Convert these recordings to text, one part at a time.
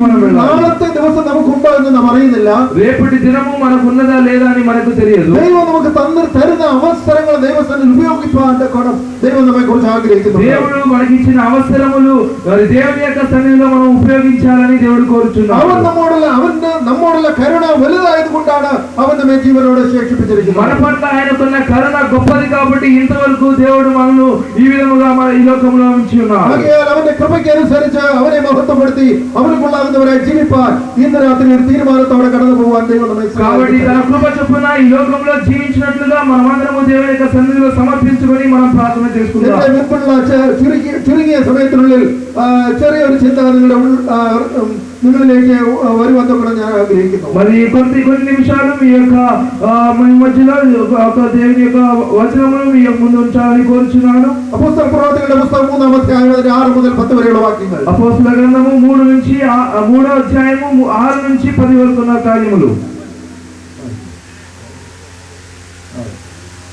我们来。അറിയുന്നില്ല రేపటి దినము మనకు ఉన్నదా లేదా అని మనకు తెలియదు ദൈവം നമുക്ക് തന്നു തരുന്ന അവസരങ്ങൾ ദൈവസ്ഥാനം ഉപയോഗിക്കുവാൻ കോണം ദൈവം നമ്മെ കുറിച്ച് ആഗ്രഹിക്കുന്നു దేవుడు మనకిచ్చిన అవసరములు మరి దేవుని యొక్క సన్నిధిలో మనం ఉపయోగించాలని దేవుడు അവൻ కోరుచున్నాడు നമ്മോടുള്ള അവന്റെ നമ്മോടുള്ള കരുണ വലുതായത് കൊണ്ടാണ് അവൻ നമ്മെ ജീവനോടെ మన ശേഷിപ്പിച്ചിരിക്കുന്നത് పట్ల ఆయనకున్న కరుణ గొప్పది కాబట్టి ఇంతవరకు దేవుడు మనను ఈ విధముగా మన ఈ లోకంలో ఉంచి ఉన్నాడు ആകയാൽ അവന്റെ കൃപയ്ക്ക് അനുസരിച്ച് അവനെ മഹത്വപ്പെടുത്തി അവന് കൊള്ളാകുന്നവരായി ജീവിപ്പാൻ ഇന്ന് രാത്രി ഒരു തീരുമാനത്തോടെ జీవితంలో తోడకడలు నువ్వు అంతే కాబట్టి తన కృప చొప్పున ఈ లోకంలో జీవించినట్లుగా మనం అందరము దేవుని యొక్క సన్నిధిలో సమర్పించుకొని మనం ప్రార్థన చేసుకుందాం முன்புள்ள சுருங்கிய சுருங்கிய சமயத்தினுள்ளில் சிறிய ஒரு சிந்தனைகளை మరి కొద్ది కొన్ని నిమిషాలు మీ యొక్క మీ మధ్యలో దేవుని యొక్క వచనమును మీ యొక్క ముందు ఉంచాలని కోరుచున్నాను. అపోస్తల ప్రవర్తకుల పుస్తకం మూడు అధ్యాయం ఆరు మొదలు పత్తు వరకు వాక్యములు అపోస్తల గ్రంథము మూడు నుంచి మూడో అధ్యాయము ఆరు నుంచి పది వరకు ఉన్న కార్యములు.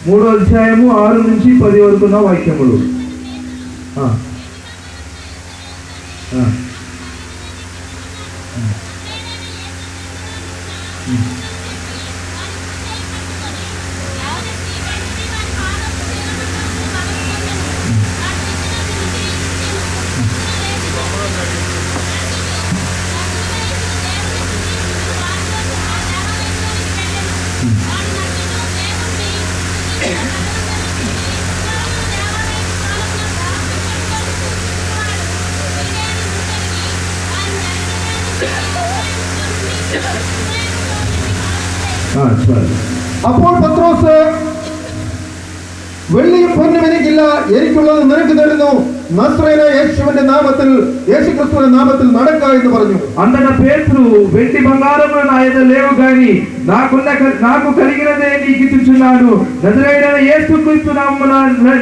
మూడో అధ్యాయము ఆరు నుంచి పది వరకు ఉన్న వాక్యములు. അപ്പോൾ പത്രോസ് വെള്ളിയും പൊന്നും എനിക്കില്ല എനിക്കുള്ളത് നിനക്ക് തരുന്നു നസ്രേന യേശുവിന്റെ നാമത്തിൽ യേശു ക്രിസ്തുവിന്റെ നാമത്തിൽ നടക്ക എന്ന് പറഞ്ഞു అంతటా పేతురు వెండి బంగారములు నా ఎదుట లేవు గాని నాకున్న నాకు కలిగినదే నీకు ఇచ్చుచున్నాడు. నజరైన ఏ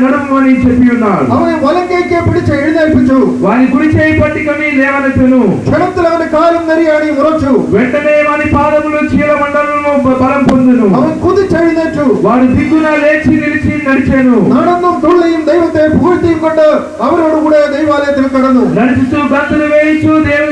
నడుము అని చెప్పి ఉన్నాడు. அவன் வலங்கைக்கு பிடிச்ச எழுந்தேற்பிச்சு వాని కుడి చేయి పట్టిక మీ లేవనెత్తును క్షణத்தில் அவன் காலும் நெறியாடி వెంటనే వాని పాదములు చీల మండలము బలం పొందును. அவன் குதிச்சு எழுந்தேற்று వాడు దిగ్గున లేచి నిలిచి నడిచాను. நடந்தும் துள்ளியும் தெய்வத்தை పూర్తి కొట్ట அவரோடு കൂടെ ദൈവാലയത്തിൽ കടന്നു. നടിച്ചു കത്തിന് വേയിച്ചു ദൈവം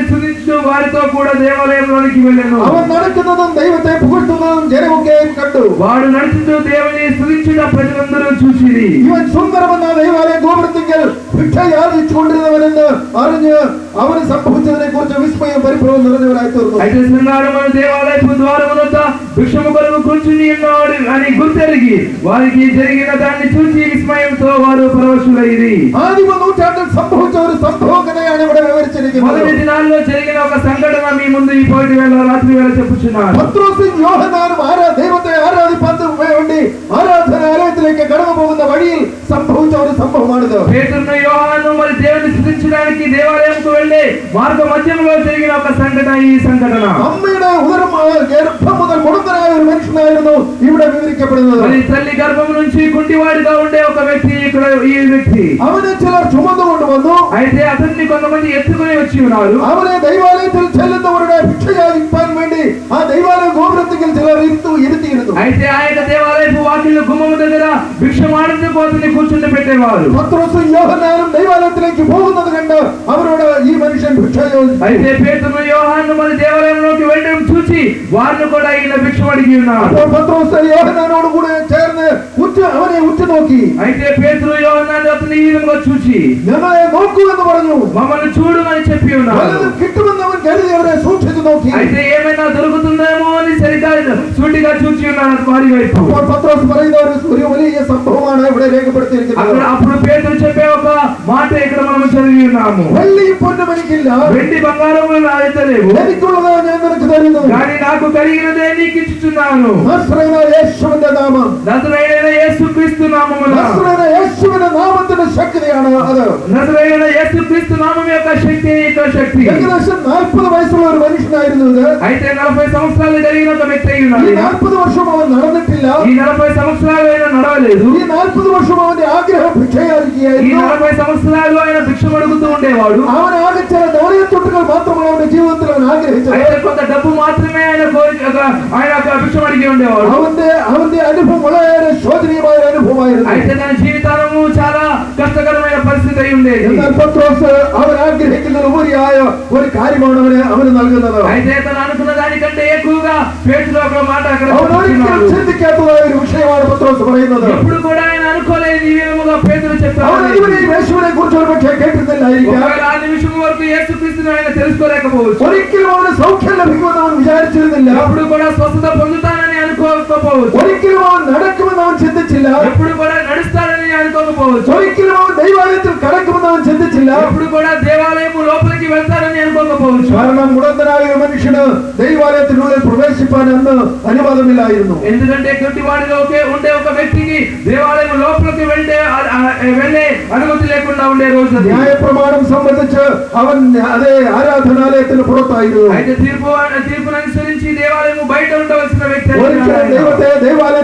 വാരിത്തോ കൂടെ ദേവാലയത്തിലേക്ക് വെല്ലുന്നു അവൻ നടക്കുന്നതും ദൈവത്തെ പുകഴ്ത്തുന്നതും ജനമൊക്കെയും കണ്ടു. വാട് നടിച്ചു ദേവനെ സ്തുതിച്ചുക പ്രജലന്തരം ചൂച്ചിരി ഇവൻ സുന്ദരമെന്ന ദൈവാലയ ഗോപുരത്തിങ്കൽ ഭിക്ഷയാചിച്ചു കൊണ്ടിരുന്നവനെന്ന് അറിഞ്ഞ് അവന് സംഭവിച്ചതിനെ കുറിച്ച് വിസ്മയം പരിഭ്രമം നിറഞ്ഞവരായി തീർന്നു. ഐതിഹ്യസംഗാരമായ ദേവാലയ ദ്വാരമനത്ത ద్వారమునొద్ద భిక్షము కొరకు కూర్చుని ఉన్నాడు అని గుర్తెరిగి వారికి జరిగిన దాన్ని చూసి విస్మయంతో వారు పరవశులైరి ആദിമ നൂറ്റാണ്ടിൽ സംഭവിച്ച ഒരു സംഭവ കഥയാണ് ഇവിടെ വിവരിച്ചിരിക്കുന്നത് మొదటి దినాల్లో జరిగిన ఒక సంఘటన మీ ముందు ఈ పోటీ వేళ రాత్రి వేళ చెప్పుచున్నాను പത്രോസും യോഹനാനും ആരാ ദൈവത്തെ ആരാധിപ്പാൻ വേണ്ടി ആരാധനാലയത്തിലേക്ക് കടന്നു പോകുന്ന വഴിയിൽ സംഭവിച്ച ഒരു സംഭവമാണിത് పేతురును యోహాను మరి దేవుని స్థుతించడానికి దేవాలయంకు వెళ్ళే మార్గ మధ్యంలో జరిగిన ఒక సంఘటన ఈ సంఘటన അമ്മയുടെ ഉദരം ആ, ഗർഭം മുതൽ മുടന്തനായ ഒരു മനുഷ്യനായിരുന്നു ഇവിടെ വിവരിക്കപ്പെടുന്നത് మరి తల్లి గర్భం నుంచి కుంటివాడిగా ఉండే ఒక వ్యక్తి ఇక్కడ ఈ వ్యక్తి അവനെ ചിലർ ചുമന്നുകൊണ്ട് വന്നു అయితే అతన్ని కొంతమంది ఎత్తుకుని వచ్చి ఉన్నారు അവനെ ദൈവാലയത്തിൽ ചെല്ലുന്നവരുടെ ഭിക്ഷ യാചിപ്പാൻ വേണ്ടി ആ ദൈവാലയ ഗോപുരത്തിൽ ചിലർ ഇരുത്തു ഇരുത്തിയിരുന്നു అయితే ఆ యొక్క దేవాలయపు వాకిళ్ళు గుమ్మము దగ్గర భిక్షమాడుతూ కోతిని కూర్చుండి పెట్టేవారు പത്രോസും യോഹന്നാനും ദൈവാലയത്തിലേക്ക് പോകുന്നത് കണ്ട് അവരോട് ഈ മനുഷ്യൻ ഭിക്ഷ യോജിച്ചു అయితే పేతురు యోహాను మన దేవాలయంలోకి వెళ్ళడం చూసి వారిని కూడా ఈయన భిక్షం అడిగి ఉన్నారు അപ്പോൾ പത്രോസ് യോഹന്നാനോട് കൂടെ ചേർന്ന് ഉറ്റ അവനെ ഉറ്റുനോക്കി అయితే పేతురు యోహాను అతని ఈ విధంగా చూసి ഞങ്ങളെ നോക്കൂ എന്ന് പറഞ്ഞു మమ్మల్ని చూడమని చెప్పి ఉన్నారు വല്ലതും കിട്ടുമെന്ന് അവൻ കരുതി അവരെ സൂക്ഷിച്ചു നോക്കി అయితే ఏమైనా దొరుకుతుందేమో అని ചൂണ്ടിക്കാച്ചൂച്ചിയാണ് മാറിവയ്പ് അപ്പോൾ പത്രോസ് പറയുന്ന ഒരു ഒരു വലിയ സംഭവമാണ് ഇവിടെ രേഖപ്പെടുത്തിയിരിക്കുന്നത്. അപ്പോൾ പേതുരു చెప్పే ఒక మాట ఇక్కడ మనం చదివి ఉన్నాము వెళ్ళి పొన్ను మనకిല്ല ഞാൻ നിനക്ക് തരുന്നു ഞാൻ నాకు కలిగినదే నీకు ఇచ్చుచున్నాను നാമം. നസറേയന യേശു ക്രിസ്തു നാമമുള്ള യേശുവിന്റെ നാമത്തിന്റെ ശക്തിയാണ് അത്. നസറേയന യേശു ക്രിസ്തു നാമം యొక్క శక్తి ഏകദേശം 40 വയസ്സുള്ള ഒരു മനുഷ്യനായിരുന്നു ഇത്. 40 సంవత్సరాలు కలిగిన ఈ నాற்பది వర్షం అవన్ నడనట్టిల్ల ఈ నలభై సంవత్సరాలు ఆయన నడవలేదు ఈ నాற்பది వర్షం అవని ఆగ్రహం భిక్షయానికి ఈ నలభై సంవత్సరాలు ఆయన భిక్ష అడుగుతూ ఉండేవాడు అవన ఆగచ్చిన దౌర్యత్తుట్టుకలు మాత్రం ఆయన జీవితంలో ఆగ్రహించారు కొంత డబ్బు మాత్రమే ఆయన కోరిక ఆయన భిక్ష అడిగి ఉండేవాడు అవుందే అవుందే అనుభవం വളരെ ശോചനീയമായ അനുഭവമായിരുന്നു అయితే తన జీవితము చాలా కష్టకరమైన పరిస్థితి అయి ఉండేది എന്നാൽ പത്രോസ് അവൻ ആഗ്രഹിക്കുന്ന ഉപരിയായ ഒരു കാര്യമാണ് അവന് അവന് നൽകുന്നത് అయితే తన అనుభవం దానికంటే ఎక్కువగా పేరులో ఒక మాట అక్కడ ఇప్పుడు కూడా ఆయన అనుకోలేదు ఈ విధముగా పేదలు చెప్పారు తెలుసుకోలేకపోవచ్చు. సౌఖ్యం అప్పుడు కూడా స్వస్థత పొందుతాను అనుకోకపోవచ్చు ഒരിക്കലും അവൻ നടക്കുമെന്ന് അവൻ ചിന്തിച്ചില്ല ఎప్పుడు కూడా నడుస్తానని అనుకోకపోవచ్చు ഒരിക്കലും അവൻ ദൈവാലയത്തിൽ കടക്കുമെന്ന് അവൻ ചിന്തിച്ചില്ല ఎప్పుడు కూడా దేవాలయం లోపలికి వెళ్తానని అనుకోకపోవచ్చు കാരണം മുടന്തനായ ഒരു മനുഷ്യന് ദൈവാലയത്തിനുള്ളിൽ പ്രവേശിപ്പാൻ അന്ന് അനുവാദമില്ലായിരുന്നു ఎందుకంటే గుడ్డివాడిలో ఒకే ఉండే ఒక వ్యక్తికి దేవాలయం లోపలికి వెళ్తే ఆ- ఆ- వెళ్ళే అనుమతి లేకుండా ఉండే రోజు అది. ന്യായപ്രമാണം സംബന്ധിച്ച് അവൻ അതേ ആരാധനാലയത്തിന് പുറത്തായിരുന്നു అయితే తీర్పు తీర్పును అనుసరించి దేవాలయం బయట ఉండవలసిన వ్యక్తి देव देव वाले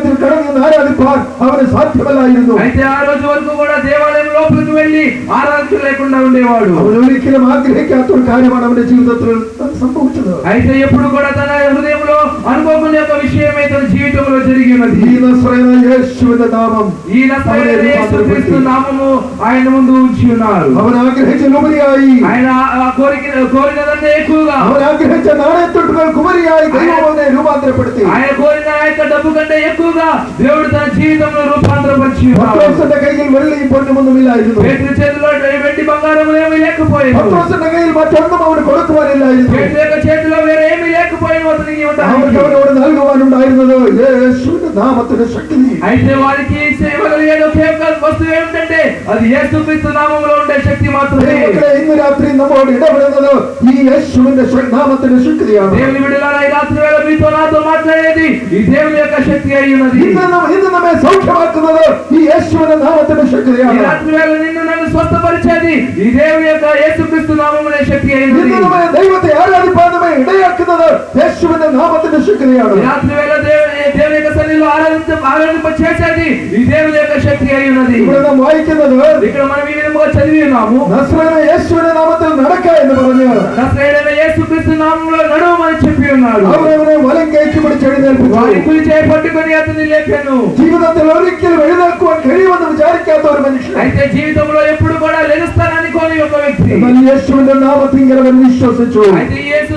ദൈവത്തെ ദൈവാലയത്തിൽ കടന്നു ആരാധിപ്പാൻ അവന് സാധ്യമല്ലായിരുന്നു అయితే ఆ రోజు వరకు కూడా దేవాలయం లోపలికి వెళ్ళి ఆరాధన లేకుండా ఉండేవాడు അവൻ ഒരിക്കലും ആഗ്രഹിക്കാത്ത ഒരു കാര്യമാണ് അവന്റെ ജീവിതത്തിൽ സംഭവിച്ചത് అయితే ఎప్పుడు కూడా తన హృదయంలో అనుకోకుండా ఒక విషయమే తన జీవితంలో జరిగి ఉన్నది ഈ നസ്രയന യേശുവിന്റെ നാമം ఈ నజరేయుడైన యేసుక్రీస్తు నామము ఆయన ముందు ఉంచి ఉన్నారు അവൻ ആഗ്രഹിച്ചതിലുപരിയായി ఆయన ఆ కోరిక కోరినదంటే ఎక్కువగా അവൻ ആഗ്രഹിച്ച നാണയത്തൊട്ടുകൾക്ക് ഉപരിയായി ദൈവം അവനെ രൂപാന്തരപ്പെടുത്തി ఆయన కోరిన ఆ యొక్క డబ్బు కంటే ఎక్కువగా దేవుడు తన జీవితంలో రూపాంతరపరిచి ఉన్నారు പത്രോസിന്റെ കയ്യിൽ വെള്ളിയും പൊന്നുമൊന്നുമില്ലായിരുന്നു పేతురు చేతిలో వెండి బంగారం ఏమీ లేకపోయింది പത്രോസിന്റെ കയ്യിൽ മറ്റൊന്നും അവന് കൊടുക്കുവാനില്ലായിരുന്നു పేతురు యొక్క చేతిలో వేరే ఏమీ లేకపోయిన అతనికి അവർക്ക് ఉండడానికి അവനോട് നൽകുവാനുണ്ടായിരുന്നത് യേശുവിന്റെ നാമത്തിന്റെ ശക്തി అయితే వారికి సేవగలిగేది ఒకే ఒక వస్తువు ఏమిటంటే అది యేసుక్రీస్తు నామములో ఉండే శక్తి మాత్రమే ദൈവമക്കളെ ഇന്ന് രാത്രി നമ്മോട് ഇടപെടുന്നത് ഈ യേശുവിന്റെ ശ- നാമത്തിന്റെ ശക്തിയാണ് దేవుని విడుదల ఈ రాత్రి వేళ మీతో నాతో మాట్లాడేది ఈ దేవుని యొక్క శక్తి అయి ఉన్నది ഇന്ന് നമ്മ- ഇന്ന് നമ്മെ സൗഖ്യമാക്കുന്നത് ഈ യേശുവിന്റെ നാമത്തിന്റെ ఈ ശക്തിയാണ് రాత్రి వేళ నిన్ను నన్ను స్వస్థపరిచేది ఈ దేవుని యొక్క యేసుక్రీస్తు నామమునే శక్తి అయి ఉన్నది ഇന്ന് നമ്മെ ദൈവത്തെ ആരാധിപ്പാൻ നമ്മെ ഇടയാക്കുന്നത് യേശുവിന്റെ നാമത്തിന്റെ ശക്തിയാണ് ఈ రాత్రి వేళ దేవుని దేవుని యొక్క సన్నిధిలో ఆరాధించ ఆరాధింప చేసేది ఈ దేవుని యొక్క శక్తి అయి ఉన్నది ഇവിടെ നാം വായിക്കുന്നത് ఇక్కడ మనం ఈ విధముగా చదివి ఉన్నాము നസ്രയന യേശുവിന്റെ നാമത്തിൽ നടക്ക എന്ന് പറഞ്ഞ് నజరేయుడైన యేసుక్రీస్తు నామములో నడువమని చెప్పి ఉన్నాడు അവരവനെ വലം കയറ്റി പിടിച്ച് వారి എഴുന്നേൽപ്പിച്ചു కులి చేయి పట్టుకొని అతన్ని లేపాను ജീവിതത്തിൽ ഒരിക്കലും എഴുന്നേൽക്കുവാൻ കഴിയുമെന്ന് വിചാരിക്കാത്ത ഒരു മനുഷ്യൻ అయితే జీవితంలో ఎప్పుడు కూడా లెగుస్తాననుకోని ఒక వ్యక్తి എന്നാൽ യേശുവിന്റെ നാമത്തിൽ അവൻ വിശ്വസിച്ചു అయితే యేసు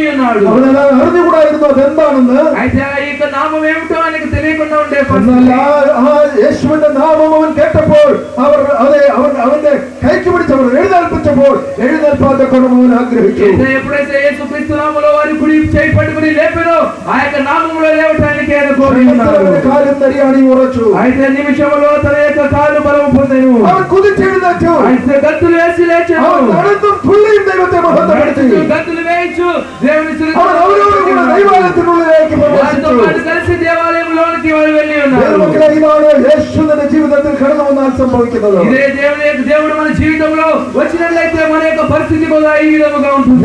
నామములో ఆయన నమ్మి ఉన్నాడు അവനെല്ലാം അറിഞ്ഞുകൂടായിരുന്നു അതെന്താണെന്ന് అయితే ఆ యొక్క నామం ఏమిటో ఆయనకు తెలియకుండా ఉండే എന്നാൽ పరిస్థితి. ആ ആ യേശുവിന്റെ നാമം അവൻ കേട്ടപ്പോൾ അവർ അതെ അവൻ അവന്റെ കൈക്ക് പിടിച്ചവർ എഴുന്നേൽപ്പിച്ചപ്പോൾ എഴുന്നേൽപ്പാത്ത കൊണ്ടും അവൻ ആഗ്രഹിച്ചു అయితే ఎప్పుడైతే యేసు క్రీస్తు నామములో వారి కుడి చేయి పట్టుకుని లేపారో ఆ యొక్క నామములో లేవటానికి ఆయన కోరి ఉన్నాడు അവന്റെ കാലും തരിയാണി ഉറച്ചു అయితే నిమిషములో తన యొక్క కాలు బలము పొందెను അവൻ കുതിച്ചെഴുന്നേറ്റു అయితే గత్తులు వేసి അവൻ లేచాను നടന്നും തുള്ളിയും ദൈവത്തെ മഹത്വപ്പെടുത്തി గత్తులు వేయించు దేవుని അവൻ അവരോട് കൂടെ ദൈവാലയത്തിനുള്ളിലേക്ക് వారితో പ്രവേശിച്ചു పాటు కలిసి దేవాలయంలోనికి వారు వెళ్ళి ఉన్నారు ദൈവമക്കളെ, ഇതാണ് യേശുവിന്റെ ജീവിതത്തിൽ കടന്നു വന്നാൽ സംഭവിക്കുന്നത് ఇదే దేవుని యొక్క దేవుడు మన జీవితంలో వచ్చినట్లయితే మన యొక్క పరిస్థితి కూడా ఈ విధముగా ఉంటుంది.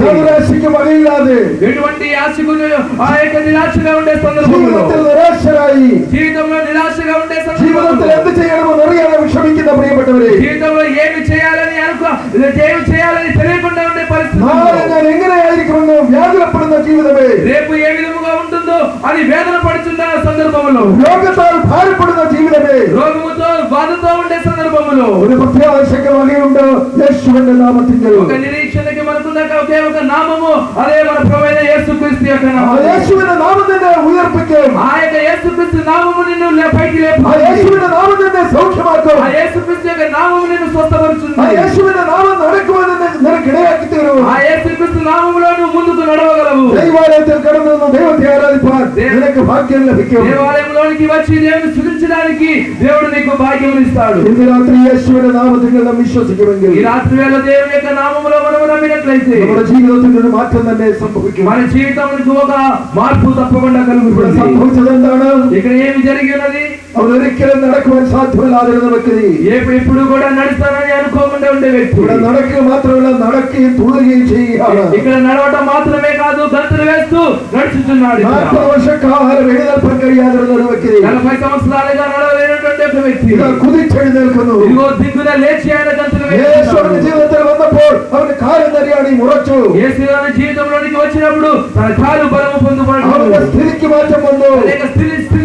ఎటువంటి ఆశకు ఆ యొక్క నిరాశగా ఉండే జీవితంలో నిరాశగా ఉండే జీవితంలో ఏమి చేయాలని అనుకో ఏమి చేయాలని తెలియకుండా ఉండే పరిస్థితి రేపు ఏ విధముగా ఉంటుందో అది వేదన పడుతున్న సందర్భంలో. రోగంతో భారపడిన జీవితమే. రోగముతో బాధతో ఉండే సందర్భంలో. ఆకర్షకమై ఉంటావు యేసువంటి నామతింగలు ఒక నిరీక్షణకి మనకున్న ఒకే ఒక నామము అదే మన ప్రభువైన యేసుక్రీస్తు యొక్క నామము. యేసువిన నామమునే ఉయర్పుకే ఆ యొక్క యేసుక్రీస్తు నామము నిన్ను పైకి నామము ಗಿಡವಾಗುತ್ತಿರು ఆ యేసుక్రీస్తు నామములో నువ్వు ముందుకు నడవగలవు. దైవాలయంలో కడను దేవుని ఆరాధిపార్ నీకు భాగ్యం లభించు దేవాలయంలోకి వచ్చి దేవుని స్తుతించడానికి దేవుడు నీకు భాగ్యం ఇస్తాడు. ఈ రాత్రి యేసువుని నామమున మనం ఈ రాత్రి వేళ దేవుని యొక్క నామములో మనం నమ్మినట్లయితే మన జీవితంలో మార్పులనే సంభవించు మన జీవితంలో ఒక మార్పు తప్పకుండా కలుగుతుంది. సంభవించదంటాడు ఇక్కడ ఏమి జరిగినది? അവൻ ഒരിക്കലും നടക്കുവാൻ സാധ്യമല്ലാതിരുന്ന വ്യക്തി ఏ ఎప్పుడు కూడా నడుస్తానని అనుకోకుండా ఉండే వ్యక్తి ഇവിടെ നടക്കുക മാത്രമല്ല നടക്കുകയും തുള്ളുകയും ചെയ്യുകയാണ് ఇక్కడ నడవటం మాత్రమే కాదు గంతులు వేస్తూ నడుచుతున్నాడు ఇక్కడ. നാൽപ്പത് വർഷക്കാലം എഴുന്നേൽപ്പാൻ കഴിയാതിരുന്ന ഒരു വ്യക്തി నలభై సంవత్సరాలుగా నడవలేనటువంటి ఒక వ్యక్తి ഇതാ കുതിച്ചെഴുന്നേൽക്കുന്നു ఇదిగో దిగ్గున లేచి ఆయన గంతులు യേശുവിന്റെ వేస్తున్నాడు. ജീവിതത്തിൽ വന്നപ്പോൾ അവന് കാലം തരിയാണി ഉറച്ചു యేసు గారి జీవితంలోనికి వచ్చినప్పుడు తన కాలు బలము పొందుపడ్డాడు അവന്റെ സ്ഥിതിക്ക് മാറ്റം വന്നു అనేక స్థితి స్థితికి ఒక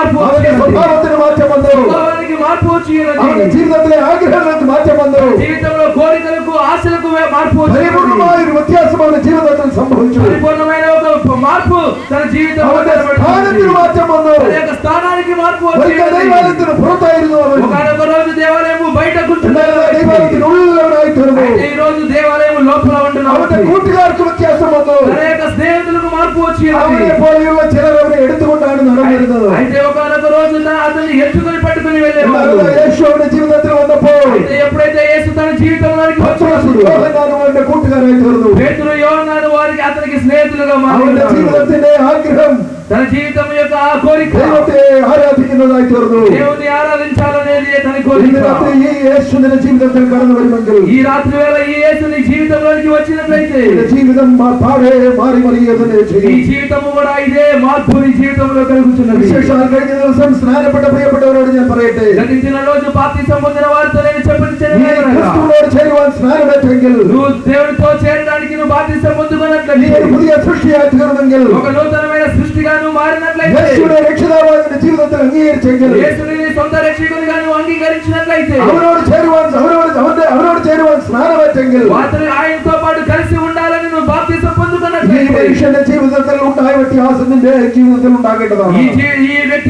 మార్పు അവന്റെ സ്വഭാവത്തിന് മാറ്റം വന്നു స్వభావానికి మార్పు അവന്റെ వచ్చినది ജീവിതത്തിലെ ആഗ്രഹങ്ങൾക്ക് മാറ്റം വന്നു జీవితంలో కోరికలకు ఆశలకు మార్పు వచ్చినది പരിപൂർണമായ ഒരു വ്യത്യാസം അവന്റെ ജീവിതത്തിൽ సంభవించు పరిపూర్ణమైన ఒక మార్పు తన జీవితంలో അവന്റെ സ്ഥാനത്തിന് മാറ്റം വന്നു తన యొక్క స్థానానికి మార్పు ഒരിക്കൽ వచ్చింది ദൈവാലയത്തിന് പുറത്തായിരുന്നു അവൻ ఒకనొక రోజు దేవాలయము బయట కూర్చున్నారు എന്നാൽ ദൈവാലയത്തിന് ഉള്ളവനായി തീർന്നു అయితే ఈ రోజు దేవాలయం లోపల ఉంటున్నాడు അവന്റെ കൂട്ടുകാർക്ക് വ്യത്యాസം വന്നു తన యొక్క స్నేహితులకు మార్పు వచ్చింది. పోలియోలో చిలరవని ఎడుతుకుంటాడు నడవలేదు అయితే ఒకనొక రోజున అతన్ని ఎత్తుకొని పట్టుకొని వెళ్ళేవారు యేసువుని జీవితంలో అయితే ఎప్పుడైతే యేసు తన జీవితంలోకి వచ్చాడు పేతురు వారికి అతనికి స్నేహితులుగా మారారు జీవితంలో ఆగ్రహం తన జీవితం యొక్క ఆ కోరిక ദൈവത്തെ ആരാധിക്കുന്നതായി തീർന്നു దేవుని ఆరాధించాలనేది తన ഇന്ന് కోరిక രാത്രി ഈ യേശു നിന്റെ ജീവിതത്തിൽ കടന്നു വരുമെങ്കിൽ ఈ రాత్రి వేళ ఈ యేసు నీ జీవితంలోనికి వచ్చినట్లయితే നിന്റെ ജീവിതം മാ- പാടെ മാറി മറിയുക തന്നെ నీ ചെയ്യും జీవితము కూడా ఇదే మార్పు నీ జీవితంలో కలుగుతున్నది വിശേഷാൽ കഴിഞ്ഞ ദിവസം സ്നാനപ്പെട്ട പ്രിയപ്പെട്ടവരോട് ഞാൻ പറയട്ടെ గతించిన రోజు బాప్తిసం పొందిన వారితో నేను നീ చెప్పించిన ക്രിസ്തുവിനോട് ചേരുവാൻ സ്നാനമേറ്റെങ്കിൽ నువ్వు దేవుడితో చేరడానికి నువ్వు బాప్తిసం നീ పొందుకున్నట్లయితే ഒരു പുതിയ സൃഷ്ടിയായി തീർന്നെങ്കിൽ ఒక నూతనమైన సృష్టిగా నువ్వు మారినట్లయితే యేసుడే రక్షణావాదిని జీవితంలో అంగీకరించగలరు యేసుని సొంత రక్షకునిగా నువ్వు అంగీకరించినట్లయితే అవనోడు చేరువాల్సి అవనోడు అవనోడు అవనోడు చేరువాల్సి ఆయనతో పాటు కలిసి ఉండాలని నువ్వు ఈ జీవితంలో ఉంటాయి ఆసనం జీవితంలో ఉంటాగట్టదా ఈ వ్యక్తి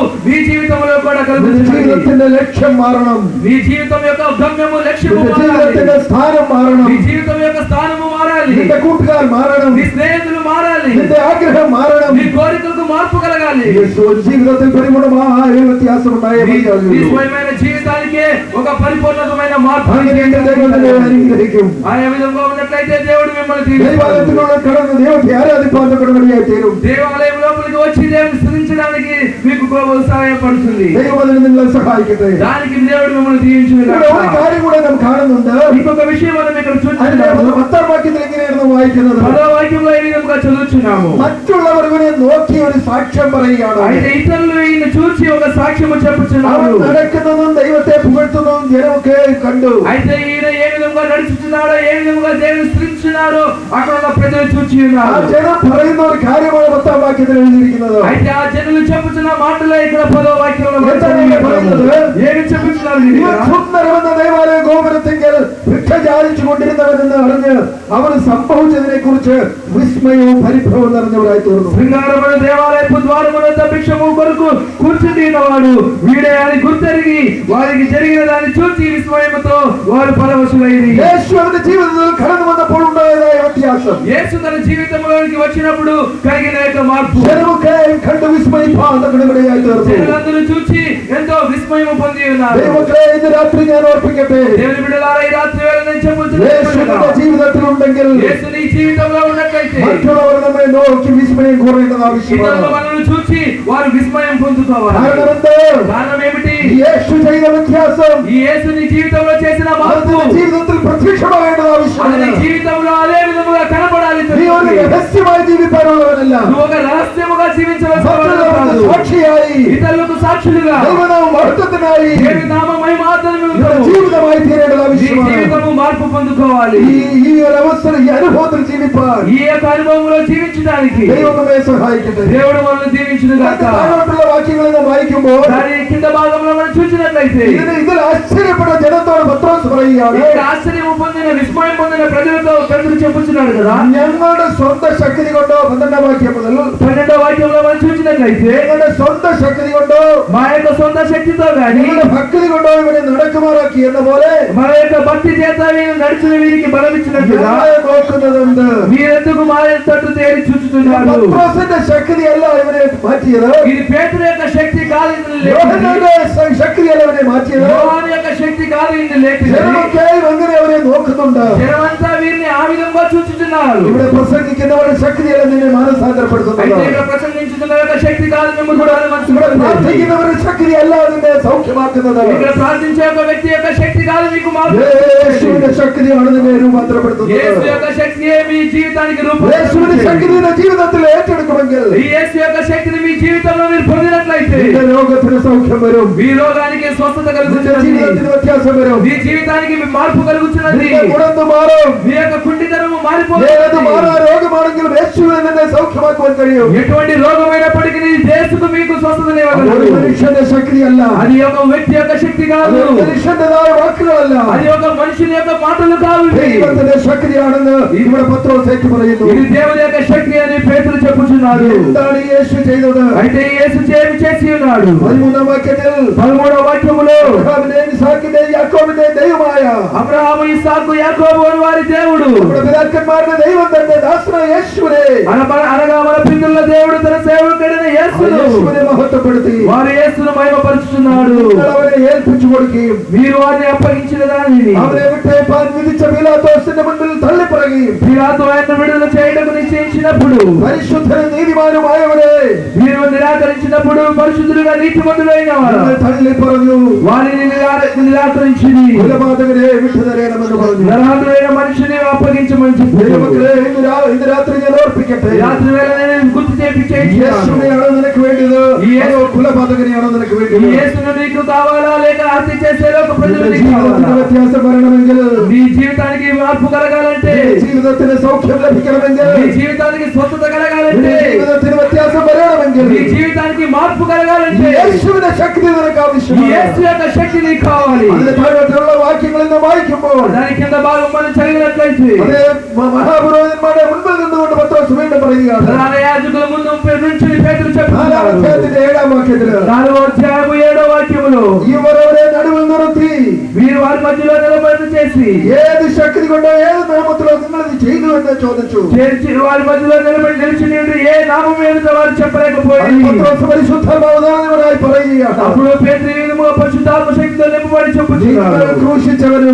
కలిగిన మార్పు నీ జీవితంలో కూడా നിന്റെ కలుగుతుంది ജീവിതത്തിന്റെ ലക്ഷ്യം മാറണം నీ జీవితం యొక్క గమ్యము లక్ష్యము നിന്റെ మారాలి ജീവിതത്തിന്റെ സ്ഥാനം മാറണം నీ జీవితం యొక్క స్థానము మారాలి നിന്റെ കൂട്ടുകാർ മാറണം నీ స్నేహితులు మారాలి നിന്റെ ആഗ്രഹം മാറണം నీ కోరికలకు మార్పు కలగాలి യേശു ജീവിതത്തിൽ പരിപൂർണമായ വ്യത്യാസം ഉണ്ടായേ నీ నీ മതിയാകൂ. స్వయమైన జీవితానికే ఒక పరిపూర్ణమైన మార్పు അങ്ങനെയെങ്കിൽ ദൈവം നിന്നെ അനുഗ്രഹിക്കും ఆయా విధంగా ఉన్నట్లయితే దేవుడు మిమ్మల్ని దీవిస్తాడు. ദൈവാലയത്തിനുള്ള കടന്ന് ദൈവത്തെ ആരാധിപ്പാൻ കടമടിയായി തീരും దేవాలయం లోపలికి వచ్చి దేవుని స్థుతించడానికి మీకు సహాయపడుతుంది ദൈവം അതിന് നിങ്ങളെ സഹായിക്കട്ടെ దానికి దేవుడు మిమ్మల్ని దీవించిన ഇവിടെ ഒരു കാര്യം കൂടെ നാം കാണുന്നുണ്ട് ఇంకొక విషయం మనం ఇక్కడ അതിന്റെ చూస్తున్నాము പത്താം വാക്യത്തിൽ എങ്ങനെയായിരുന്നു വായിക്കുന്നത് పదో వాక్యంలో ఈ విధంగా చదువుతున్నాము മറ്റുള്ളവർ ഇവനെ దేవుకే కండు అయితే ఈ ఏ విధంగా నడుచుతున్నాడో ఏ విధంగా దేవుని స్థుతిస్తున్నాడో అక్కడ ఉన్న ప్రజలు చూచి ആ ఉన్నారు ജനം പറയുന്ന ഒരു കാര്യമാണ് പത്താം വാക്യത്തിൽ എഴുതിയിരിക്കുന്നത് అయితే ఆ జనులు చెప్పుచున్న మాటలే ఇక్కడ పదో వాక్యంలో మనం എന്താണ് చదివాము. പറയുന്നത്? ఏమి చెప్పుచున్నారు ഇവൻ ఇక్కడ? സുന്ദരമെന്ന ദേവാലയ ഗോപുരത്തെങ്കിൽ ഭിക്ഷ ചാലിച്ചു കൊണ്ടിരുന്നവരെന്ന് അറിഞ്ഞ് അവന് സംഭവിച്ചതിനെ കുറിച്ച് വിസ്മയവും പരിഭ്രമവും നിറഞ്ഞവരായി തീർന്നു శృంగారముల దేవాలయపు ద్వారముల భిక్షము కొరకు కూర్చుండినవాడు వీడే అని గుర్తెరిగి వారికి జరిగిన దాన్ని చూసి విస్మయముతో వారు పరవశులైరి യേശു അവന്റെ ജീവിതത്തിൽ കടന്നു വന്നപ്പോൾ ഉണ്ടായതായ വ്യത്യാസം యేసు తన జీవితంలోనికి వచ్చినప్పుడు కలిగిన యొక్క మార్పు ജനമൊക്കെ കണ്ട് വിസ്മയിപ്പാൻ കടമടിയായി തീർന്നു జనులందరూ చూచి ఎంతో విస్మయము పొంది ఉన్నారు ദൈവമക്കളെ ഇന്ന് രാത്രി ഞാൻ ഓർപ്പിക്കട്ടെ దేవుని బిడ్డలారా ఈ రాత్రి వేళ నేను യേശു നിന്റെ చెప్పుతున్నాను ജീവിതത്തിൽ ഉണ്ടെങ്കിൽ యేసు నీ జీవితంలో ఉన్నట్లయితే മറ്റുള്ളവർ നമ്മെ നോക്കി വിസ്മയം കുറയേണ്ടത് ఇతరుల ആവശ്യമാണ് మనల్ని చూసి వారు విస్మయం పొందుకోవాలి കാരണം എന്ത് కారణం ఏమిటి యేసు చేసిన వ్యత్యాసం. ఈ జీవితంలో చేసిన మార్పు. జీవితంలో ప్రత్యక్షమైన విషయం జీవితంలో అదే విధముగా നീ ഒരു രഹസ്യമായി ജീവിക്കാനുള്ളവനല്ല నువ్వు ఒక రహస్యముగా జీవించవలసిన వాడు മറ്റുള്ളവർക്ക് కాదు. സാക്ഷിയായി ఇతరులకు సాక్షులుగా ദൈവനാമ മഹത്വത്തിനായി దేవి నామమై మాత్రమే നിന്റെ ఉంటావు. ജീവിതമായി തീരേണ്ടത് నీ ആവശ്യമാണ് జీవితము మార్పు పొందుకోవాలి ഈ ഈ ഒരു അവസരം ഈ അനുഭവത്തിൽ ജീവിപ്പാൻ ఈ యొక్క అనుభవంలో జీవించడానికి ദൈവം നമ്മെ സഹായിക്കട്ടെ దేవుడు మనల్ని దీవించును അതിന്റെ గాక താഴോട്ടുള്ള വാക്യങ്ങളെ നാം വായിക്കുമ്പോൾ దాని కింద భాగంలో మనం చూసినట్లయితే ഇതിന് ഇതിൽ ആശ്ചര്യപ്പെട്ട ജനത്തോട് പത്രോസ് പറയുകയാണ് ఇక్కడ ఆశ్చర్యం పొందిన విస్మయం పొందిన ప్రజలతో పెద్దలు చెప్పుచున్నాడు కదా ഞങ്ങളുടെ സ്വന്തം ശക്തി കൊണ്ടോ? പന്ത്രണ്ടാം വാക്യം മുതൽ పన్నెండో వాక్యంలో మనం చూసినట్లయితే ഞങ്ങളുടെ സ്വന്തം ശക്തി കൊണ്ടോ? మా యొక్క సొంత శక్తితో ഭക്തി കൊണ്ടോ ഇവനെ നടക്കുമാറാക്കി എന്ന പോലെ మన యొక్క భక్తి చేత వీరు నడిచిన వీరికి బలం ఇచ్చినట్లుగా ഞാൻ നോക്കുന്നതെന്ത് మీరెందుకు మా తట్టు తేరి చూచుతున్నారు പത്രോസിന്റെ ശക്തിയല്ല ഇവനെ മാറ്റിയത്. ఇది పేతురు యొక్క శక్తి కాదు ఇందులో లేదు. ശക്തിയല്ല ഇവനെ മാറ്റിയത്. యోహాను యొక్క శక్తి కాదు ఇందు లేదు జనమൊക്കെ അങ്ങനെ അവനെ നോക്കുന്നുണ്ട്. జనమంతా వీరిని ആവിധം విధంగా చూచుతున్నారు ഇവിടെ പ്രസംഗിക്കുന്നവരുടെ ശക്തിയല്ല നിന്നെ മാനസാന്തരപ്പെടുത്തുന്നത് പ്രാർത്ഥിക്കുന്നവരുടെ ശക്തി അല്ല നിന്നെ സൗഖ്യമാക്കുന്നത്. ശക്തിയാണ് നിന്നെ രൂപാന്തരപ്പെടുത്തുന്നത്. യേശുവിന്റെ ശക്തി നിന്റെ ജീവിതത്തിൽ ഏറ്റെടുക്കുമെങ്കിൽ നിന്റെ രോഗത്തിന് സൗഖ്യം വരും మీ రోగానికి స్వస్థత നിന്റെ కలుగుతున్నది ജീവിതത്തിന് വ്യത്യാസം വരും మీ జీవితానికి మీ మార్పు కలుగుతున్నది നിന്റെ ഗുണത്ത് മാറും మీ యొక్క కుంటితనము ഏത് మారిపోతుంది മാറാ രോഗം രോഗമാണെങ്കിലും യേശുവിനെ നിന്നെ സൗഖ്യമാക്കുവാൻ കഴിയും ఎటువంటి రోగమైనప్పటికీ యేసుకు మీకు അത് స్వస్థతనివ్వగలడు ഒരു മനുഷ്യന്റെ ശക്തിയല്ല అది ఒక వ్యక్తి యొక్క శక్తి അത് కాదు ഒരു മനുഷ്യന്റേതായ വാക്കുകളല്ല అది ఒక మనుషుని యొక్క మాటలు కావు ఇవి. ദൈവത്തിന്റെ ശക്തിയാണെന്ന് ഇവിടെ പത്രോസ് ഏറ്റു പറയുന്നു ఇది దేవుని యొక్క శక్తి అని పేతులు చెప్పుచున్నాడు എന്താണ് ഈ യേശു ചെയ്തത് అయితే యేసు చేమి చేసి ఉన్నాడు పదమూడవ వాక్యం పదమూడవ వాక్యములో వారి దేవుడు. అనగా దేవుడు తన సేవకుడైన యేసును. యేసునే మహత్వపడుతుంది వారు యేసును നിങ്ങൾ അവനെ ഏൽപ്പിച്ചു കൊടുക്കുകയും మీరు వారిని అప్పగించిన దానిని അവനെ വിട്ടേപ്പാൻ വിധിച്ച പീലാത്തോസിന്റെ മുൻപിൽ തള്ളിപ്പറയുകയും పిలాతు ఆయన విడుదల చేయటకు నిశ్చయించినప్పుడు പരിശുദ്ധനും നീതിമാനുമായവരെ మీరు నిరాకరించినప్పుడు పరిశుద్ధులుగా నీతిమంతులైన వారు നിങ്ങൾ തള്ളി പറഞ്ഞു వారిని నిరా- నిరాకరించింది കൊലപാതകരെ വിട്ടുതരണമെന്ന് പറഞ്ഞു నరహతుడైన మనిషిని అప్పగించమని చెప్పారు ദൈവമക്കളെ ഇന്ന് രാ- ഇന്ന് രാത്രി ഞാൻ ഓർപ്പിക്കട്ടെ రాత్రి వేళ నేను గుర్తు చేపి చేయించాను യേശുവിനെയാണോ നിനക്ക് വേണ്ടത് ഈ യേശു- അതോ കൊലപാതകനെയാണോ നിനക്ക് ఈ വേണ്ടത് యేసును నీకు కావాలా లేక ఆర్తి చేసే లోక ప్రజలు మీ జీవితానికి మార్పు కలగాలంటే జీవితത്തിന് మీ జీవితానికి స్వచ్ఛత కలగాలంటే మీ జీవితానికి మార్పు కలగాలంటే శక్తి యొక్క కావాలి. അതിന്റെ దాని కింద భాగం మనం చదివినట్లయితే నాలుగో మీరు వారి మధ్యలో నిలబడి చేసి ఏది శక్తి కొండ ఏది నామతిలో మిమ్మల్ని చేయదు అని చోదచ్చు చేర్చి వారి మధ్యలో నిలబడి నిలిచి ఏ నామం ఏమిటో వారు చెప్పలేకపోయింది పరిశుద్ధ భావదాన్ని అప్పుడు పేరు పరిశుద్ధాత్మ శక్తితో నింపబడి చెప్పు క్రూషించవరు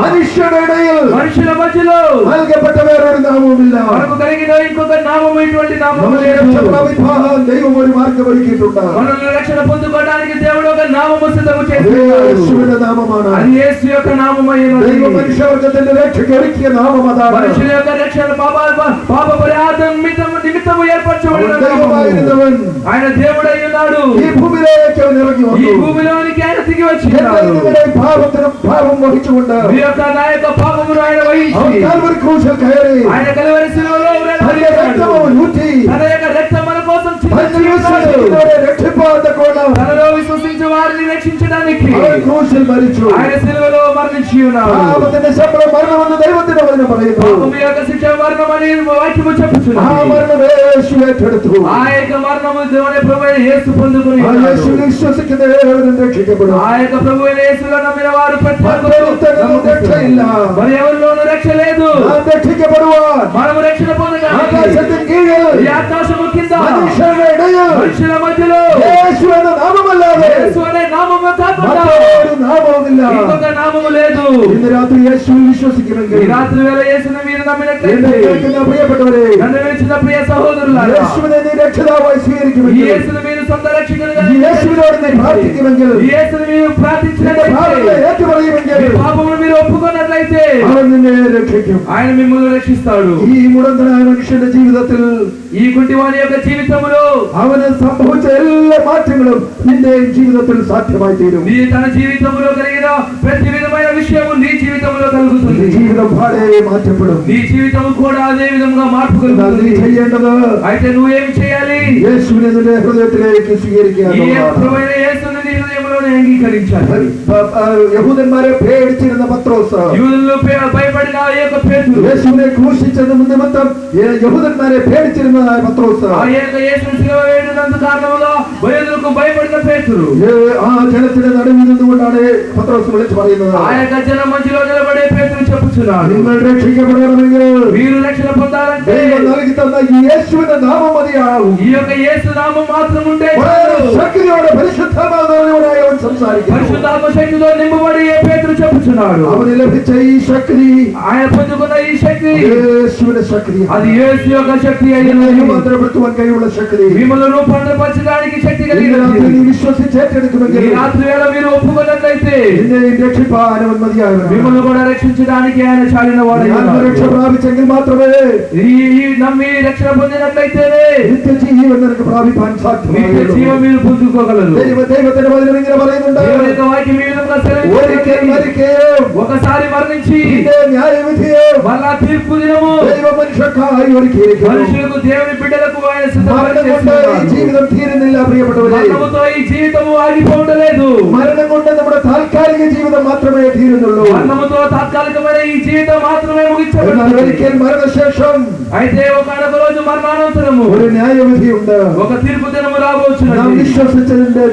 മനുഷ്യരുടെ ഇടയിൽ മനുഷ്യരുടെ മധ്യലോ നൽകപ്പെട്ട വേറൊരു നാമമില്ല നമുക്ക് కలిగిన ఇంకొక నామం ఇటువంటి నామం దైవం ഒരു മാർഗം ഒരുക്കിയിട്ടുണ്ട് మనల్ని రక్షణ పొందుకోవడానికి దేవుడు ఒక నామము సిద్ధము చేస్తున్నాడు. నామമാണ് అది యేసు యొక్క నామమైన దైవ మనుష్యవర్గത്തിന്റെ రక్షణ ഒരുക്കിയ నామం అതാണ് మనుషుల యొక్క రక్షణ పాప పాప పరిహారం నిమిత్తం నిమిత్తము ఏర్పరచబడిన దైవమైనదవన్ ఆయన దేవుడై ఉన్నాడు. ఈ భూమిలోకి ఇరగి ఈ భూమిలోనికి ఆయన దిగి వచ్చి పాపం పాపం వహించుకుంటారు యొక్క నాయక పాపమును ఆయన వహించి కల్వరి క్రూశకయరి ఆయన కల్వరి శిలువలో తన రక్తము ఊచి తన యొక్క రక్తం మన కోసం రక్షింపబడ్డ కూడా రక్షించడానికి ఆయన క్రూశిల్ విడిచి ఉన్నాడు ఆపత్తి శిక్ష మరణం అన్న దైవత్తున వదిన పరయదు పాపము యొక్క శిక్ష మరణం అని వాక్యము చెప్పుచున్నది ఆ మరణం యేసు ఎత్తెడుతు ఆ యొక్క మరణము దేవుని మధ్యలో నామము లేదు ఇంకొక నామము లేదు. വിട്ടു ഇന്ന് രാത്രി യേശുവിൽ വിശ്വസിക്കുമെങ്കിൽ രാത്രി വരെ യേശുവിനെ വീട് തമ്മിൽ കേൾക്കുന്ന പ്രിയപ്പെട്ടവരെ കണ്ടുവെച്ചിരുന്ന പ്രിയ സഹോദരൻ യേശുവിനെ നീ രക്ഷിതാവായി സ്വീകരിക്കുമെങ്കിൽ യേശുവിനെ സ്വന്തം രക്ഷിക്കുന്നത് യേശുവിനോട് നീ പ്രാർത്ഥിക്കുമെങ്കിൽ യേശുവിനെ പ്രാർത്ഥിച്ചു ఆయన మిమ్మల్ని రక్షిస్తాడు ഈ മുടന്തനായ മനുഷ്യന്റെ ജീവിതത്തിൽ ఈ కుంటివాని యొక్క జీవితములో അവന് സംഭവിച്ച എല്ലാ മാറ്റങ്ങളും നിന്റെ ജീവിതത്തിൽ സാധ്യമായി തീരും నీ తన జీవితంలో కలిగిన ప్రతి విధమైన విషయము నీ జీవితంలో നിന്റെ కలుగుతుంది ജീവിതം പാടെ മാറ്റപ്പെടും నీ జీవితము కూడా అదే విధంగా మార్పు എന്നാൽ നീ కలుగుతుంది ചെയ്യേണ്ടത് అయితే నువ్వేం చేయాలి യേശുവിനെ നിന്റെ ഹൃദയത്തിലേക്ക് സ്വീകരിക്കുക ఈ എന്നുള്ളതാണ്. ప్రభువైన యేసుని నీ హృదయంలోనే అంగీకరించాలి പ- പ- യഹൂദന്മാരെ പേടിച്ചിരുന്ന പത്രോസ് యూదుల్లో పే- భయపడిన ఆ యొక్క పేతురు യേശുവിനെ ക്രൂശിച്ചത് നിമിത്തം യ- യഹൂദന്മാരെ പേടിച്ചിരുന്നതായ പത്രോസ് ఆ యొక్క యేసుని శిలువ వేయడానికి కారణముగా బయలుకు భయపడిన పేతురు ഏ, ആ ജനത്തിന്റെ നടുവിൽ നിന്നുകൊണ്ടാണ് പത്രോസ് വിളിച്ചു പറയുന്നത് ఆ యొక్క జన మధ్యలో నిలబడే పేతురు చెప్పుచున్నాడు നിങ്ങൾ രക്ഷിക്കപ്പെടണമെങ്കിൽ మీరు రక్షణ పొందాలంటే ദൈവം നൽകി തന്ന ഈ യേശുവിന്റെ നാമം മതിയാകും ఈ యొక్క యేసు నామం మాత్రం ఉంటే വളരെ చాలు. దేవుడు సంసారికి పరిశుద్ధాత్మ శక్తితో నింపబడి పేతురు చెప్పుచున్నాడు అవని లభించే ఈ శక్తి ఆయన పొందుకున్న ఈ శక్తి యేసువిన శక్తి అది యేసు యొక్క శక్తి అయ్యింది మంత్రపడుతున్న కైవుల శక్తి మిమ్మల్ని రూపాంతరపరచడానికి శక్తి కలిగినది విశ్వసించేటటువంటి ఈ రాత్రి వేళ మీరు ఒప్పుకున్నట్లయితే രക്ഷിപ്പാൻ അനുമതിയാണ് మిమ్మల్ని కూడా రక్షించడానికి ఆయన చాలిన వాడు రక్ష ప్రాపించెങ്കിൽ మాత్రమే ఈ నమ్మి రక్షణ పొందినట్లయితేనే నిత్య జీవన్ ప్రాపిപ്പാൻ സാധ്യമാണ് നിത്യ ജീവൻ మీరు పొందుకోగలరు ദൈവ ദൈവത്തിന്റെ വചനം ഇങ്ങനെ പറയുന്നുണ്ട് దేవుని యొక్క వాక్యం ఈ విధంగా ഒരിക്കൽ సెలవిస్తుంది. മരിക്കുകയും ఒకసారి మరణించి പിന്നെ ന്യായവിധിയും మళ్ళా తీర్పు దినము ദൈവ മനുഷ്യക്കായി ഒരുക്കിയിരിക്കുന്നു మనుషులకు దేవుని బిడ్డలకు ఆయన సిద్ధపరిచి മരണം കൊണ്ട് ഈ చేస్తున్నాడు. ജീവിതം തീരുന്നില്ല പ്രിയപ്പെട്ടവരെ మరణముతో ఈ జీవితము ఆగిపోవడలేదు മരണം കൊണ്ട് നമ്മുടെ താൽക്കാലിക ജീവിതം മാത്രമേ തീരുന്നുള്ളൂ మరణముతో తాత్కాలికమైన ఈ జీవితం మాత్రమే എന്നാൽ ముగించబడుతుంది ഒരിക്കൽ മരണശേഷം అయితే ఒకనొక రోజు మరణానంతరము ഒരു ന്യായവിധിയുണ്ട് ఒక తీర్పు దినము നാം రాబోచున్నది വിശ്വസിച്ചതിന്റെ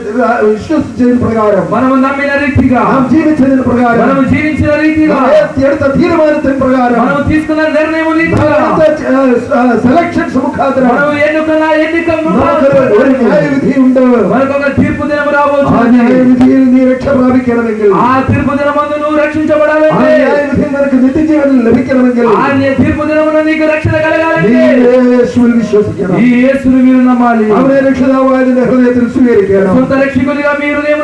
വിശ്വസിച്ചതിന് പ്രകാരം మనము నమ్మిన రీతిగా നാം ജീവിച്ചതിന് പ്രകാരം మనము జీవించిన రీతిగా നാം എടുത്ത തീരുമാനത്തിന് പ്രകാരം మనము తీసుకున్న నిర్ణయం നാം రీతిగా എടുത്ത സെലക്ഷൻസ് മുഖാന്തരം మనము ఎన్నుకున్న ఎన్నిక നമുക്കൊരു ഒരു ന്യായവിധിയുണ്ട് మనకొక తీర్పు దినము ആ రాబోచున్నది ന്യായവിധിയിൽ നീ രക്ഷ പ്രാപിക്കണമെങ്കിൽ ఆ తీర్పు దినమందు నువ్వు ആ రక్షించబడాలంటే ന്യായവിധിയിൽ നിനക്ക് നിത്യജീവൻ ലഭിക്കണമെങ്കിൽ ఆ తీర్పు దినమున నీకు రక్షణ നീ కలగాలంటే യേശുവിൽ വിശ്വസിക്കണം ఈ యేసును మీరు నమ్మాలి അവനെ രക്ഷിതാവായ നിന്റെ ഹൃദയത്തിൽ സ്വീകരിക്കണം సొంత రక్షకుడిగా మీ హృదయంలో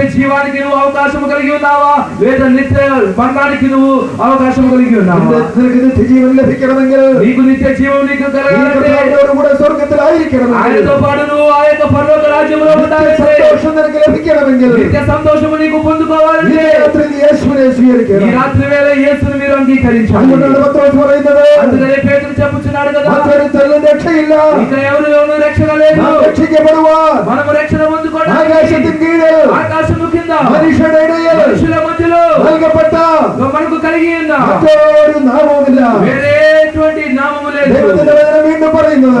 జీవానికి నువ్వు అవకాశం కలిగి ఉన్నావా లేదా నిత్య మరణానికి నువ్వు అవకాశం కలిగి ఉన్నావా നിന്റെ- നിനക്ക് നിത്യജീവൻ ലഭിക്കണമെങ്കിൽ నీకు నిత్య జీవం నీకు നീ కలగాలంటే കർത്താവിനോടുകൂടെ സ്വർഗത്തിലായിരിക്കണമെങ്കിൽ ఆయనతో పాటు నువ్వు ఆ యొక్క పరలోక రాజ్యంలో നിത്യ ఉండాలంటే സന്തോഷം നിനക്ക് ലഭിക്കണമെങ്കിൽ నిత్య సంతోషము నీకు ഈ పొందుకోవాలంటే രാത്രി നീ യേശുവിനെ ఈ സ്വീകരിക്കണം రాత్రి వేళ యేసును మీరు అంగీకరించాలి അതുകൊണ്ടാണ് പത്രോസ് പറയുന്നത് అందుకనే పేతురు చెప్పుచున్నాడు కదా മറ്റൊരുത്തരിലും രക്ഷയില്ല ఇక ఎవరు రక్షణ లేదు നാം രക്ഷിക്കപ്പെടുവാൻ మనము రక్షణ పొందుకోవడానికి ആകാശത്തിൻ കീഴിൽ ఆకాశము కింద മനുഷ്യരുടെ ഇടയിൽ మనుషుల మధ్యలో നൽകപ്പെട്ട మనకు కలిగి ఉన్న മറ്റൊരു നാമവുമില്ല వేరే ఎటువంటి నామము లేదు ദൈവത്തിന്റെ വചനം വീണ്ടും പറയുന്നത്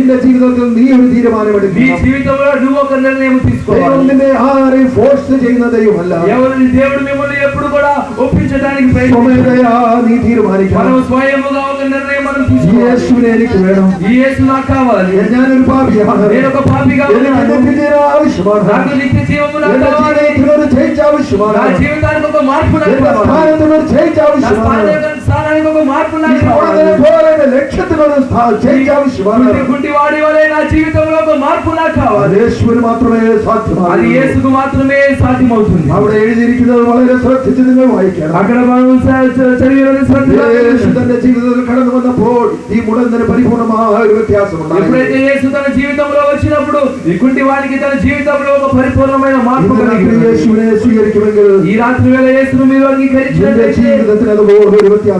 നിന്റെ ജീവിതത്തിൽ നീ ഒരു నీ തീരുമാനമെടുക്കണം జీవితంలో నువ్వు ఒక నిర్ణయం ദൈവം తీసుకోవాలి നിന്നെ ആരെയും ഫോഴ്സ് ചെയ്യുന്ന ദൈവമല്ല ఎవరు దేవుడు మిమ్మల్ని ఎప్పుడు కూడా ఒప్పించడానికి ప్రయత్నించాడు സ്വമേധയാ നീ మనం തീരുമാനിക്കണം స్వయముగా ఒక నిర్ణయం మనం తీసుకోవాలి യേശുവിനെ എനിക്ക് വേണം ఈ యేసు నాకు కావాలి ഞാനൊരു പാപിയാണ് నేను ఒక పాపిగా എനിക്ക് ఉన్నాను നിത്യജീവൻ ആവശ്യമാണ് నాకు నిత్య జీవము నాకు എന്റെ కావాలి ജീവിതത്തിൽ ഒരു ചേഞ്ച് నా ആവശ്യമാണ് జీవితానికి ఒక మార్పు నాకు എന്റെ కావాలి സ്ഥാനത്തിന് ഒരു ചേഞ്ച് నా ആവശ്യമാണ് స్థానానికి స్థానానికి ఒక మార్పు నాకు ഇപ്പോഴത്തെ కావాలి പോലെ എന്റെ ലക്ഷ്യത്തിനൊരു ചേഞ്ച് ആവശ്യമാണ് గుడ్డి- గుడ్డివాడి వలె నా జీవితంలో ఒక మార్పు నాకు కావాలి അത് യേശുവിന് മാത്രമേ అది സാധ്യമാകൂ యేసుకు మాత్రమే సాధ్యమవుతుంది അവിടെ എഴുതിയിരിക്കുന്നത് വളരെ ശ്രദ്ധിച്ച് നിങ്ങൾ വായിക്കണം అక్కడ మనం చ- చ- చదివినది శ్రద్ధగా യേശു തന്റെ ജീവിതത്തിൽ കടന്നു വന്നപ്പോൾ ഈ മുടന്തന് പരിപൂർണമായ ഒരു വ്യത്യാസമുണ്ടായി ఎప్పుడైతే యేసు తన జీవితంలో వచ్చినప్పుడు ఈ కుంటి వాడికి తన జీవితంలో ఒక పరిపూర్ణమైన మార్పు ഇന്ന് രാത്രി కలిగింది യേശുവിനെ സ്വീകരിക്കുമെങ്കിൽ ఈ రాత్రి వేళ యేసును మీరు നിന്റെ అంగీకరించినట్లయితే ജീവിതത്തിൽ അതുപോലെ ഒരു വ്യത്യാസം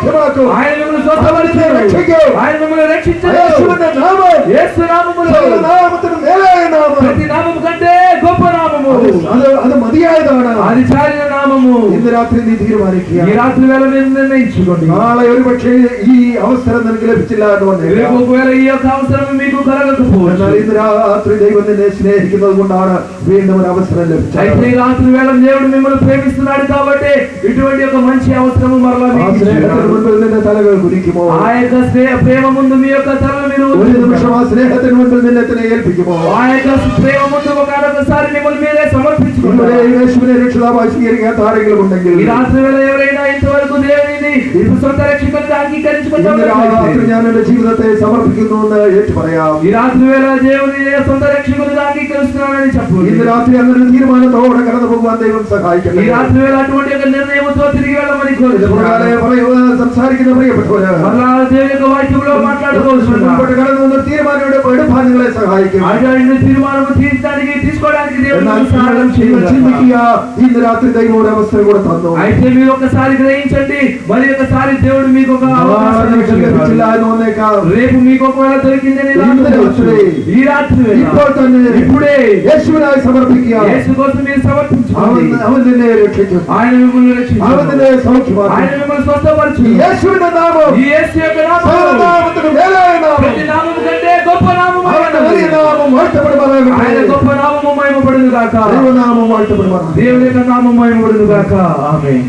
క్షమాకు ఆయన మిమ్మల్ని స్వస్థపరిచారు. ఆయన మిమ్మల్ని రక్షించారు. యేసు నామములో యేసు నామములో నామముతో మేలైన నామము ഇന്ന് രാത്രി നീ തീരുമാനിക്കുക ఈ రాత్రి వేళ మీరు నిర్ణయించుకోండి നാളെ ഒരു പക്ഷേ ഈ അവസരം നിനക്ക് ലഭിച്ചില്ല എന്ന് రేపు വന്നേക്കാം ఒకవేళ ఈ యొక్క అవసరం మీకు కలగకపోవచ్చు എന്നാൽ ഇന്ന് രാത്രി ദൈവം നിന്നെ സ്നേഹിക്കുന്നത് കൊണ്ടാണ് വീണ്ടും ഒരു അവസരം అయితే ലഭിച്ചത് ఈ రాత్రి వేళ దేవుడు మిమ్మల్ని ప్రేమిస్తున్నాడు కాబట్టి ఇటువంటి ఒక మంచి అవసరము మరలా ആ మీకు സ്നേഹത്തിന് ఇచ్చాడు. മുൻപിൽ നിന്റെ തലകൾ കുനിക്കുമോ ఆ యొక్క స్నేహ ప్రేమ ముందు మీ యొక్క తలను మీరు ഒരു നിമിഷം ആ സ്നേഹത്തിന് മുൻപിൽ നിന്നെ തന്നെ ഏൽപ്പിക്കുമോ ఆ యొక్క ప్రేమ ముందు ఒకసారి మిమ్మల్ని మీరే ഇതുവരെ సమర్పించుకుంటారు യേശുവിനെ രക്ഷിതാവായി സ്വീകരിക്കാത്ത ആരെങ്കിലും ഉണ്ടെങ്കിൽ ఈ రాత్రి వేళ ఎవరైనా ఇంతవరకు దేవుని വിശ്വസ്ത രക്ഷിക്കത്തെ അംഗീകരിച്ച് ഞാൻ എന്റെ ജീവിതത്തെ സമർപ്പിക്കുന്നു എന്ന് ഏറ്റു പറയാം. ഈ രാത്രി വേള ദൈവത്തെ സ്വന്തം രക്ഷിക്കുന്നത് അംഗീകരിക്കുന്നതാണെന്ന് చెప్పు ഇന്ന് രാത്രി അങ്ങനെ തീരുമാനത്തോടെ കടന്നു പോകുവാൻ ദൈവം സഹായിക്കട്ടെ. ഈ രാത്രി വേള അటువంటి నిర్ణయంతో తిరిగి వెళ్ళమని కోరుతున్నాను സംസാരിക്കുന്ന പ്രിയപ്പെട്ടവരെ അല്ലാതെ ദൈവത്തെ വാക്യങ്ങളോ మాట్లాడుకోవచ్చు മുൻപോട്ട് കടന്നു വന്ന തീരുമാനങ്ങളുടെ എടുപ്പാൻ നിങ്ങളെ സഹായിക്കും. അതായത് തീരുമാനം തീരുത്താനിക്ക് తీసుకోవడానికి దేవుడు సహాయం చేయవచ్చు ఇన్ని రాత్రి దైవం అవసరం కూడా తന്നു ఒకసారి గ్రహించండి మరి దేవుడు మీకు ఒక రేపు మీకు ఒకవేళ దొరికిందని ఇప్పుడే. సమర్పించి. నామం. ఈ దేవుని యొక్క నామం ఆమేన్.